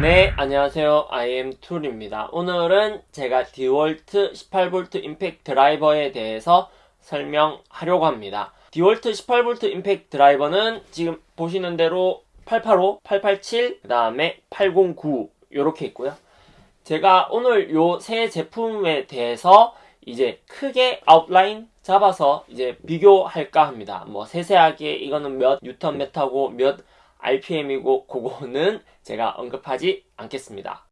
네, 안녕하세요. IM 툴입니다. 오늘은 제가 디월트 18V 임팩트 드라이버에 대해서 설명하려고 합니다. 디월트 18V 임팩트 드라이버는 지금 보시는 대로 885, 887, 그 다음에 809 이렇게 있고요. 제가 오늘 요 세 제품에 대해서 이제 크게 outline 잡아서 이제 비교할까 합니다. 뭐 세세하게 이거는 몇 뉴턴 메타고 몇 RPM이고 그거는 제가 언급하지 않겠습니다.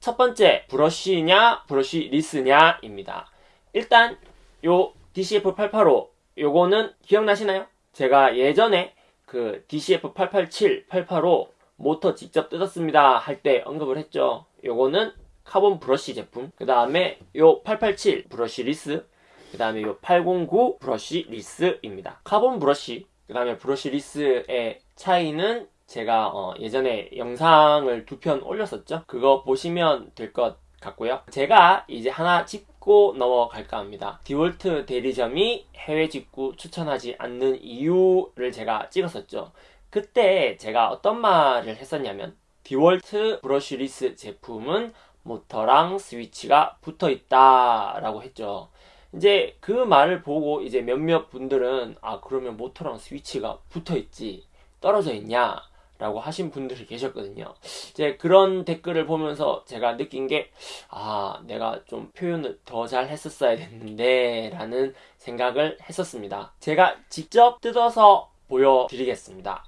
첫 번째 브러쉬냐 브러쉬냐 brushless냐 입니다. 일단 요 DCF885 요거는 기억나시나요? 제가 예전에 그 DCF887, 885 모터 직접 뜯었습니다 할 때 언급을 했죠. 요거는 카본 브러쉬 제품 그 다음에 요 887 brushless 그 다음에 요 809 brushless입니다. 카본 브러쉬 그 다음에 brushless의 차이는 제가 어 예전에 영상을 두 편 올렸었죠. 그거 보시면 될 것 같고요. 제가 이제 하나 짚고 넘어갈까 합니다. 디월트 대리점이 해외 직구 추천하지 않는 이유를 제가 찍었었죠. 그때 제가 어떤 말을 했었냐면 디월트 brushless 제품은 모터랑 스위치가 붙어 있다 라고 했죠. 이제 그 말을 보고 이제 몇몇 분들은 아 그러면 모터랑 스위치가 붙어 있지 떨어져 있냐? 라고 하신 분들이 계셨거든요. 이제 그런 댓글을 보면서 제가 느낀 게 아 내가 좀 표현을 더 잘 했었어야 됐는데 라는 생각을 했었습니다. 제가 직접 뜯어서 보여드리겠습니다.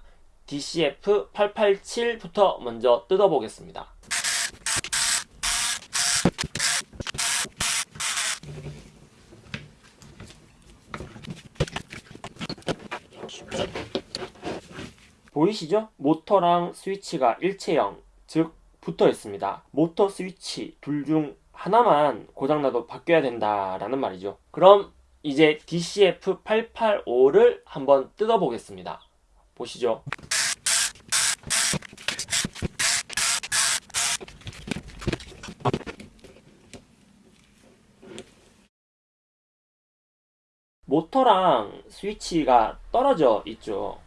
DCF 887부터 먼저 뜯어보겠습니다 보이시죠? 모터랑 스위치가 일체형, 즉 붙어 있습니다. 모터 스위치 둘 중 하나만 고장나도 바뀌어야 된다라는 말이죠. 그럼 이제 DCF885를 한번 뜯어보겠습니다. 보시죠. 모터랑 스위치가 떨어져 있죠.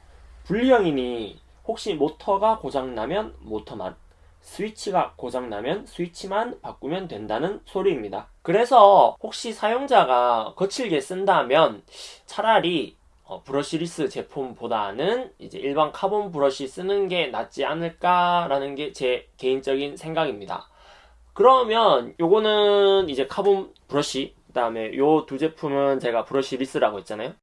분리형이니 혹시 모터가 고장나면 모터만 스위치가 고장나면 스위치만 바꾸면 된다는 소리입니다. 그래서 혹시 사용자가 거칠게 쓴다면 차라리 어, brushless 제품보다는 이제 일반 카본 브러쉬 쓰는 게 낫지 않을까라는 게 제 개인적인 생각입니다. 그러면 요거는 이제 카본 브러쉬 그 다음에 요 두 제품은 제가 brushless라고 했잖아요.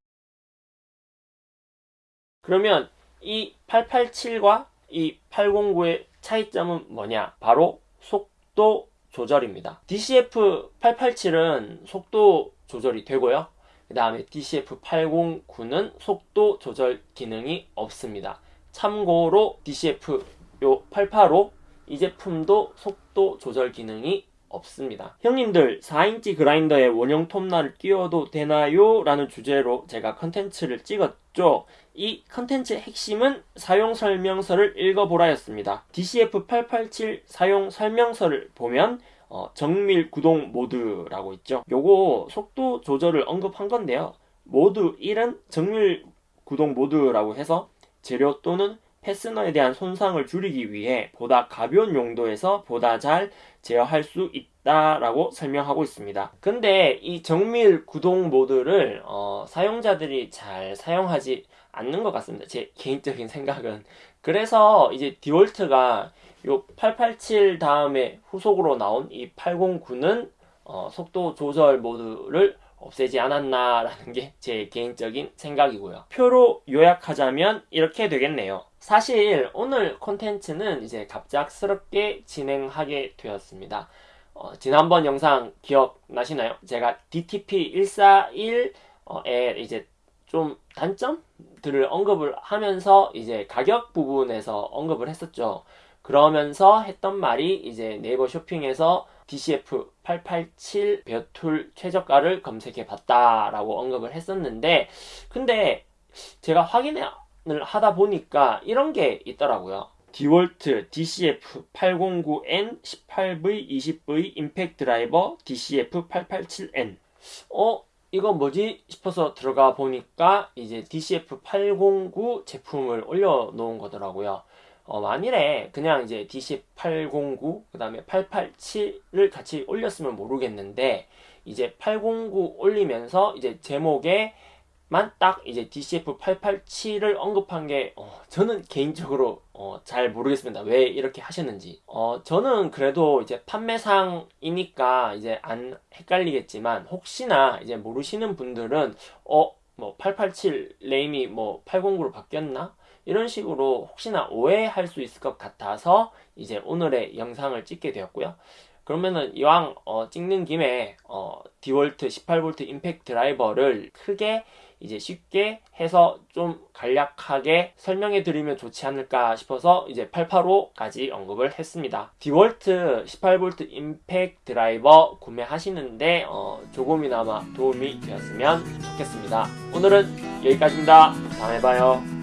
그러면 이 887과 이 809의 차이점은 뭐냐? 바로 속도 조절입니다. DCF 887은 속도 조절이 되고요. 그 다음에 DCF 809는 속도 조절 기능이 없습니다. 참고로 DCF 요 885, 이 제품도 속도 조절 기능이 없습니다. 형님들 4인치 그라인더에 원형 톱날을 끼워도 되나요? 라는 주제로 제가 컨텐츠를 찍었죠. 이 컨텐츠의 핵심은 사용 설명서를 읽어보라였습니다. DCF887 사용 설명서를 보면 어, 정밀 구동 모드라고 있죠. 요거 속도 조절을 언급한 건데요. 모드 1은 정밀 구동 모드라고 해서 재료 또는 패스너에 대한 손상을 줄이기 위해 보다 가벼운 용도에서 보다 잘 제어할 수 있다라고 설명하고 있습니다. 근데 이 정밀 구동 모드를 어, 사용자들이 잘 사용하지 않는 것 같습니다. 제 개인적인 생각은. 그래서 이제 디월트가 요 887 다음에 후속으로 나온 이 809는 어, 속도 조절 모드를 없애지 않았나라는 게 제 개인적인 생각이고요. 표로 요약하자면 이렇게 되겠네요. 사실 오늘 콘텐츠는 이제 갑작스럽게 진행하게 되었습니다. 어, 지난번 영상 기억나시나요? 제가 DTP141에 이제 좀 단점들을 언급을 하면서 이제 가격 부분에서 언급을 했었죠. 그러면서 했던 말이 이제 네이버 쇼핑에서 DCF 887 벼툴 최저가를 검색해 봤다라고 언급을 했었는데 근데 제가 확인을 하다 보니까 이런 게 있더라고요. 디월트 DCF 809N 18V 20V 임팩트 드라이버 DCF 887N 어? 이거 뭐지 싶어서 들어가 보니까 이제 DCF 809 제품을 올려놓은 거더라고요. 어, 만일에 그냥 이제 DC809 그 다음에 887을 같이 올렸으면 모르겠는데 이제 809 올리면서 이제 제목에 만 딱 이제 DCF 887을 언급한 게 어, 저는 개인적으로 어, 잘 모르겠습니다. 왜 이렇게 하셨는지. 어, 저는 그래도 이제 판매상이니까 이제 안 헷갈리겠지만 혹시나 이제 모르시는 분들은 어, 뭐 887 레임이 뭐 809로 바뀌었나? 이런 식으로 혹시나 오해할 수 있을 것 같아서 이제 오늘의 영상을 찍게 되었고요. 그러면은 이왕 어, 찍는 김에 어, 디월트 18V 임팩트 드라이버를 크게 이제 쉽게 해서 좀 간략하게 설명해 드리면 좋지 않을까 싶어서 이제 885까지 언급을 했습니다. 디월트 18V 임팩트 드라이버 구매하시는데 어, 조금이나마 도움이 되었으면 좋겠습니다. 오늘은 여기까지입니다. 다음에 봐요.